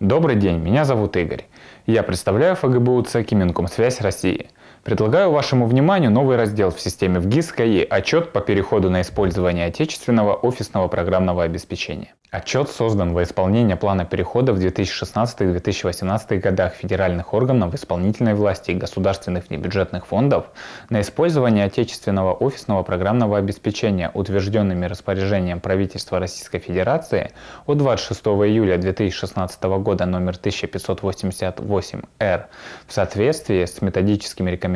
Добрый день, меня зовут Игорь. Я представляю ФГБУ ЦЕКИ Минкомсвязь России. Предлагаю вашему вниманию новый раздел в системе ВГИС КАИ «Отчет по переходу на использование отечественного офисного программного обеспечения». Отчет создан во исполнение плана перехода в 2016-2018 годах федеральных органов исполнительной власти и государственных внебюджетных фондов на использование отечественного офисного программного обеспечения, утвержденными распоряжением правительства Российской Федерации от 26 июля 2016 года номер 1588-Р в соответствии с методическими рекомендациями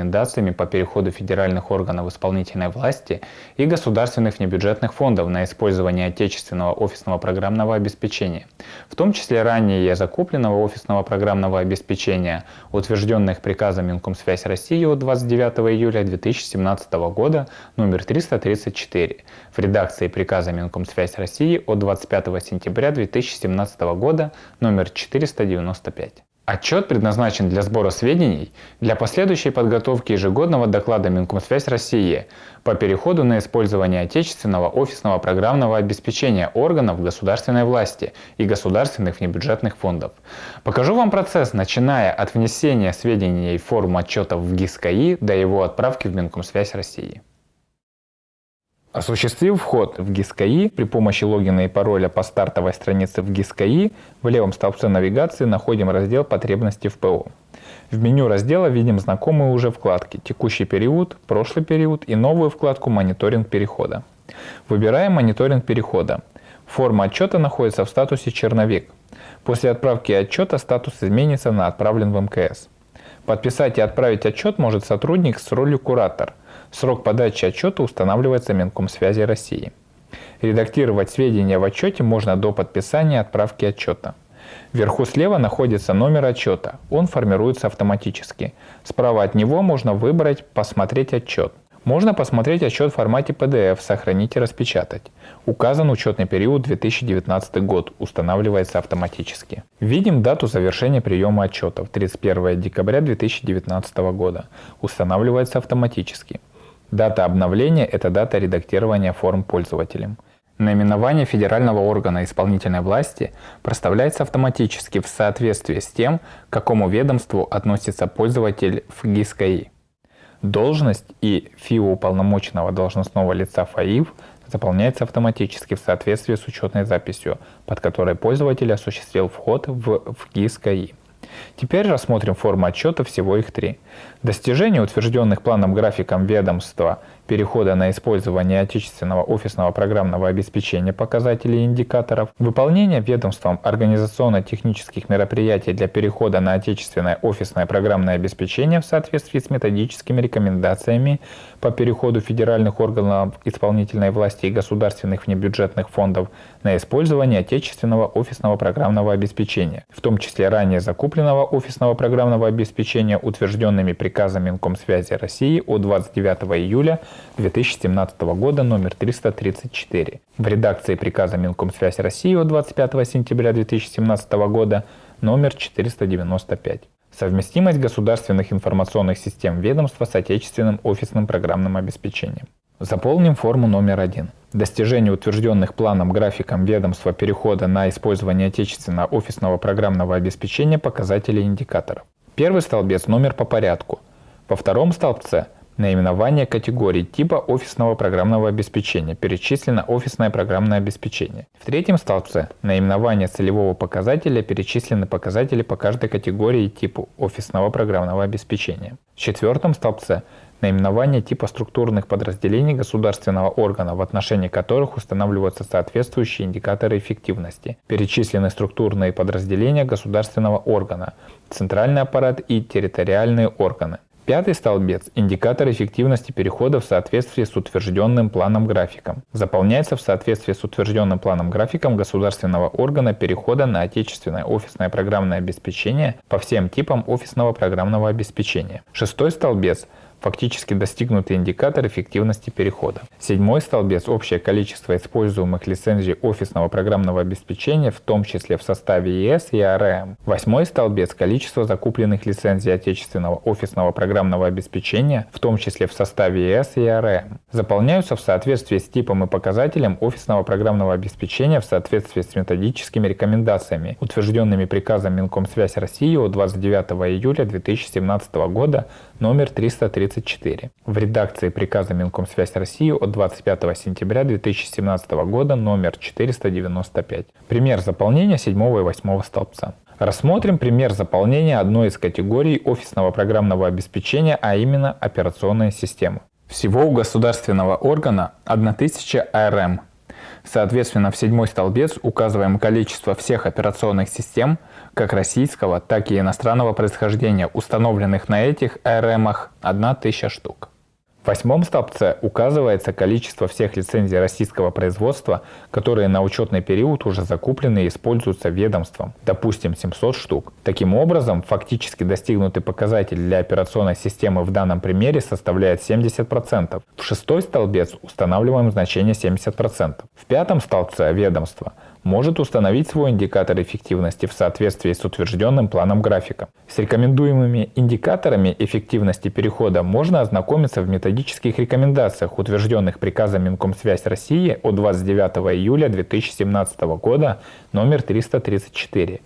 по переходу федеральных органов исполнительной власти и государственных внебюджетных фондов на использование отечественного офисного программного обеспечения, в том числе ранее закупленного офисного программного обеспечения, утвержденных приказом Минкомсвязь России от 29 июля 2017 года номер 334 в редакции приказа Минкомсвязь России от 25 сентября 2017 года номер 495. Отчет предназначен для сбора сведений для последующей подготовки ежегодного доклада Минкомсвязь России по переходу на использование отечественного офисного программного обеспечения органов государственной власти и государственных внебюджетных фондов. Покажу вам процесс, начиная от внесения сведений в форму отчетов в ГИС-КАИ до его отправки в Минкомсвязь России. Осуществив вход в GIS.KI при помощи логина и пароля по стартовой странице в GIS.KI, в левом столбце навигации находим раздел «Потребности в ПО». В меню раздела видим знакомые уже вкладки «Текущий период», «Прошлый период» и новую вкладку «Мониторинг перехода». Выбираем «Мониторинг перехода». Форма отчета находится в статусе «Черновик». После отправки отчета статус изменится на «Отправлен в МКС». Подписать и отправить отчет может сотрудник с ролью куратор – Срок подачи отчета устанавливается Минкомсвязи России. Редактировать сведения в отчете можно до подписания отправки отчета. Вверху слева находится номер отчета. Он формируется автоматически. Справа от него можно выбрать «Посмотреть отчет». Можно посмотреть отчет в формате PDF, сохранить и распечатать. Указан учетный период 2019 год, устанавливается автоматически. Видим дату завершения приема отчетов 31 декабря 2019 года, устанавливается автоматически. Дата обновления – это дата редактирования форм пользователем. Наименование федерального органа исполнительной власти проставляется автоматически в соответствии с тем, к какому ведомству относится пользователь в ГИС-КАИ. Должность и ФИО уполномоченного должностного лица ФАИВ заполняется автоматически в соответствии с учетной записью, под которой пользователь осуществил вход в, ГИС-КАИ. Теперь рассмотрим формы отчета, всего их три. Достижения, утвержденных планом графиком ведомства перехода на использование отечественного офисного программного обеспечения показателей и индикаторов, выполнение ведомством организационно-технических мероприятий для перехода на отечественное офисное программное обеспечение в соответствии с методическими рекомендациями по переходу федеральных органов исполнительной власти и государственных внебюджетных фондов на использование отечественного офисного программного обеспечения, в том числе ранее закупленного офисного программного обеспечения, утвержденными приказом Минкомсвязи России от 29 июля 2017 года номер 334. В редакции приказа Минкомсвязь России от 25 сентября 2017 года номер 495. Совместимость государственных информационных систем ведомства с отечественным офисным программным обеспечением. Заполним форму номер один. Достижение утвержденных планом графиком ведомства перехода на использование отечественного офисного программного обеспечения показателей индикаторов. Первый столбец – номер по порядку. Во втором столбце – наименование категории типа офисного программного обеспечения, перечислено офисное программное обеспечение. В третьем столбце наименование целевого показателя перечислены показатели по каждой категории типу офисного программного обеспечения. В четвертом столбце наименование типа структурных подразделений государственного органа, в отношении которых устанавливаются соответствующие индикаторы эффективности. Перечислены структурные подразделения государственного органа, центральный аппарат и территориальные органы. Пятый столбец – индикатор эффективности перехода в соответствии с утвержденным планом графиком. Заполняется в соответствии с утвержденным планом графиком государственного органа перехода на отечественное офисное программное обеспечение по всем типам офисного программного обеспечения. Шестой столбец – фактически достигнутый индикатор эффективности перехода. Седьмой столбец – общее количество используемых лицензий офисного программного обеспечения, в том числе в составе ЕС и АРМ. Восьмой столбец – количество закупленных лицензий отечественного офисного программного обеспечения, в том числе в составе ЕС и АРМ. Заполняются в соответствии с типом и показателем офисного программного обеспечения в соответствии с методическими рекомендациями, утвержденными приказом Минкомсвязь России от 29 июля 2017 года номер 334 в редакции приказа Минкомсвязь России от 25 сентября 2017 года номер 495. Пример заполнения 7 и 8 столбца. Рассмотрим пример заполнения одной из категорий офисного программного обеспечения, а именно операционная система. Всего у государственного органа 1000 АРМ. Соответственно, в седьмой столбец указываем количество всех операционных систем, как российского, так и иностранного происхождения, установленных на этих АРМах 1000 штук. В восьмом столбце указывается количество всех лицензий российского производства, которые на учетный период уже закуплены и используются ведомством, допустим 700 штук. Таким образом, фактически достигнутый показатель для операционной системы в данном примере составляет 70%. В шестой столбец устанавливаем значение 70%. В пятом столбце ведомства – может установить свой индикатор эффективности в соответствии с утвержденным планом графика. С рекомендуемыми индикаторами эффективности перехода можно ознакомиться в методических рекомендациях, утвержденных приказом Минкомсвязь России от 29 июля 2017 года номер 334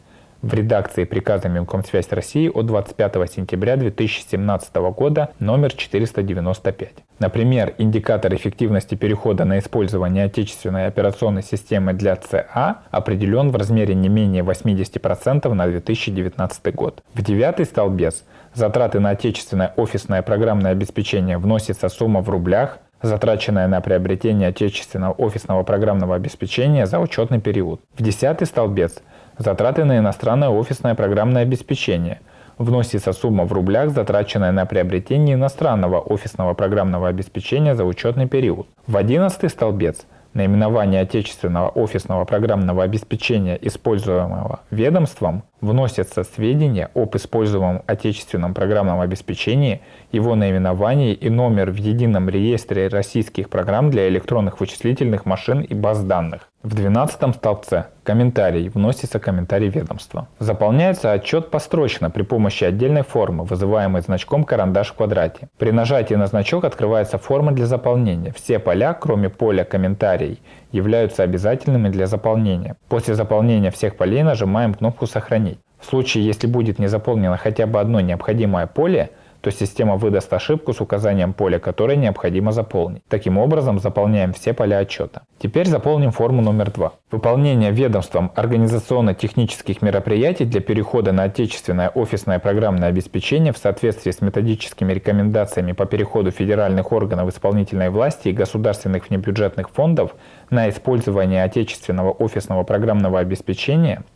в редакции приказа Минкомсвязь России от 25 сентября 2017 года номер 495. Например, индикатор эффективности перехода на использование отечественной операционной системы для ЦА определен в размере не менее 80% на 2019 год. В девятый столбец затраты на отечественное офисное программное обеспечение вносится сумма в рублях, затраченная на приобретение отечественного офисного программного обеспечения за учетный период. В десятый столбец – Затраты на иностранное офисное программное обеспечение. Вносится сумма в рублях, затраченная на приобретение иностранного офисного программного обеспечения за учетный период. В 11 столбец наименование отечественного офисного программного обеспечения, используемого ведомством, вносятся сведения об используемом отечественном программном обеспечении, его наименование и номер в едином реестре российских программ для электронных вычислительных машин и баз данных. В 12 столбце «Комментарий» вносится комментарий ведомства. Заполняется отчет построчно при помощи отдельной формы, вызываемой значком «Карандаш в квадрате». При нажатии на значок открывается форма для заполнения. Все поля, кроме поля «Комментарий», являются обязательными для заполнения. После заполнения всех полей нажимаем кнопку «Сохранить». В случае, если будет не заполнено хотя бы одно необходимое поле – то система выдаст ошибку с указанием поля, которое необходимо заполнить. Таким образом, заполняем все поля отчета. Теперь заполним форму номер два. Выполнение ведомством организационно-технических мероприятий для перехода на отечественное офисное программное обеспечение в соответствии с методическими рекомендациями по переходу федеральных органов исполнительной власти и государственных внебюджетных фондов на использование отечественного офисного программного обеспечения –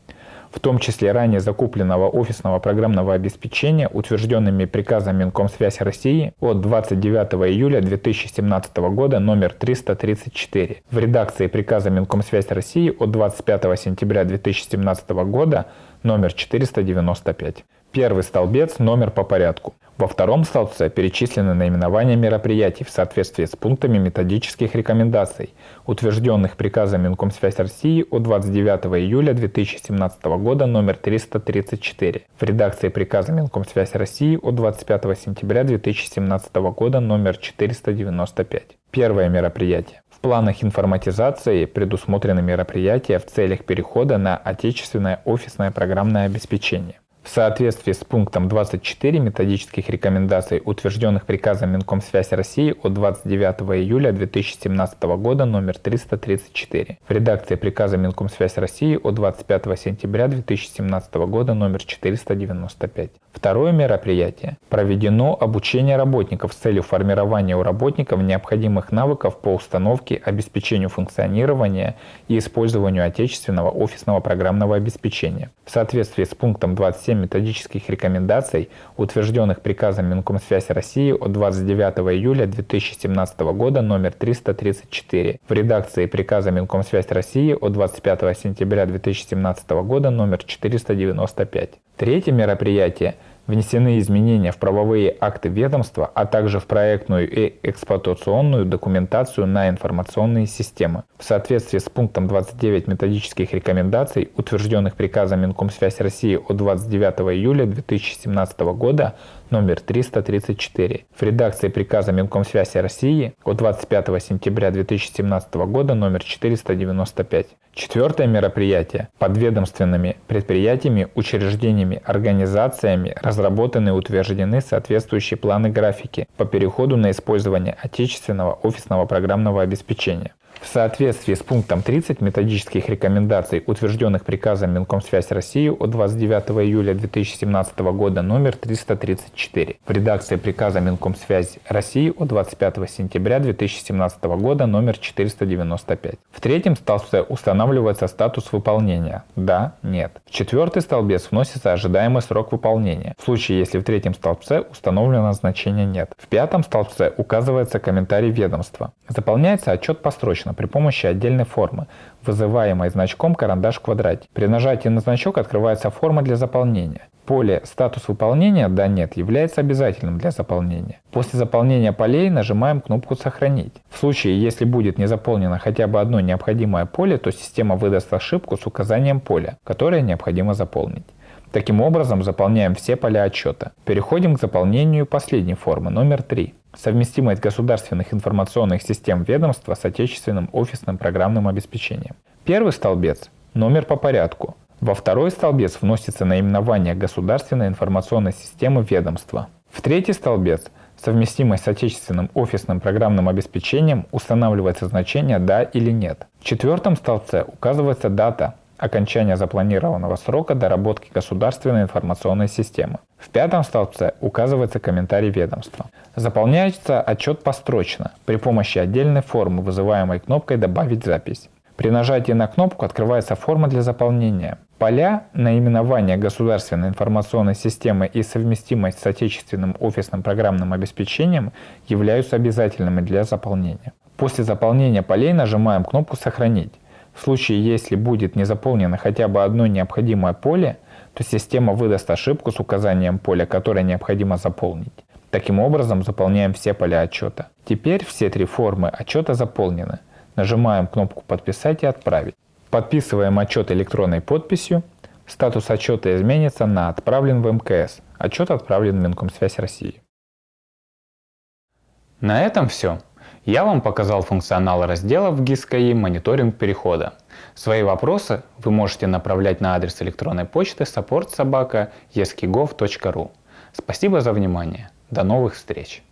в том числе ранее закупленного офисного программного обеспечения, утвержденными приказом Минкомсвязь России от 29 июля 2017 года номер 334 в редакции приказа Минкомсвязь России от 25 сентября 2017 года номер 495. Первый столбец – номер по порядку. Во втором столбце перечислены наименования мероприятий в соответствии с пунктами методических рекомендаций, утвержденных приказом Минкомсвязь России от 29 июля 2017 года номер 334 в редакции приказа Минкомсвязь России от 25 сентября 2017 года номер 495. Первое мероприятие. В планах информатизации предусмотрены мероприятия в целях перехода на отечественное офисное программное обеспечение. В соответствии с пунктом 24 методических рекомендаций, утвержденных приказом Минкомсвязь России от 29 июля 2017 года номер 334, в редакции приказа Минкомсвязь России от 25 сентября 2017 года номер 495. Второе мероприятие. Проведено обучение работников с целью формирования у работников необходимых навыков по установке, обеспечению функционирования и использованию отечественного офисного программного обеспечения. В соответствии с пунктом 27 методических рекомендаций, утвержденных приказом Минкомсвязь России от 29 июля 2017 года номер 334 в редакции приказа Минкомсвязь России от 25 сентября 2017 года номер 495. Третье мероприятие Внесены изменения в правовые акты ведомства, а также в проектную и эксплуатационную документацию на информационные системы. В соответствии с пунктом 29 методических рекомендаций, утвержденных приказом Минкомсвязь России от 29 июля 2017 года номер 334 в редакции приказа Минкомсвязи России от 25 сентября 2017 года номер 495. Четвертое мероприятие. Подведомственными предприятиями, учреждениями, организациями разработаны и утверждены соответствующие планы графики по переходу на использование отечественного офисного программного обеспечения. В соответствии с пунктом 30 методических рекомендаций, утвержденных приказом Минкомсвязь России от 29 июля 2017 года номер 334 в редакции приказа Минкомсвязь России от 25 сентября 2017 года номер 495. В третьем столбце устанавливается статус выполнения «Да», «Нет». В четвертый столбец вносится ожидаемый срок выполнения, в случае если в третьем столбце установлено значение «Нет». В пятом столбце указывается комментарий ведомства. Заполняется отчет построчно достаточно при помощи отдельной формы, вызываемой значком карандаш в квадрате. При нажатии на значок открывается форма для заполнения. Поле «Статус выполнения» «Да» «Нет» является обязательным для заполнения. После заполнения полей нажимаем кнопку «Сохранить». В случае, если будет не заполнено хотя бы одно необходимое поле, то система выдаст ошибку с указанием поля, которое необходимо заполнить. Таким образом, заполняем все поля отчета. Переходим к заполнению последней формы, номер 3. Совместимость государственных информационных систем ведомства с отечественным офисным программным обеспечением. Первый столбец – номер по порядку. Во второй столбец вносится наименование государственной информационной системы ведомства. В третий столбец совместимость с отечественным офисным программным обеспечением устанавливается значение «да» или «нет». В четвертом столбце указывается дата окончания запланированного срока доработки государственной информационной системы. В пятом столбце указывается комментарий ведомства. Заполняется отчет построчно при помощи отдельной формы, вызываемой кнопкой «Добавить запись». При нажатии на кнопку открывается форма для заполнения. Поля наименования государственной информационной системы и совместимость с отечественным офисным программным обеспечением являются обязательными для заполнения. После заполнения полей нажимаем кнопку «Сохранить». В случае, если будет не заполнено хотя бы одно необходимое поле, то система выдаст ошибку с указанием поля, которое необходимо заполнить. Таким образом заполняем все поля отчета. Теперь все три формы отчета заполнены. Нажимаем кнопку «Подписать» и «Отправить». Подписываем отчет электронной подписью. Статус отчета изменится на «Отправлен в МКС». Отчет отправлен в Минкомсвязь России. На этом все. Я вам показал функционал раздела в GIS.KI «Мониторинг перехода». Свои вопросы вы можете направлять на адрес электронной почты support собака Спасибо за внимание. До новых встреч!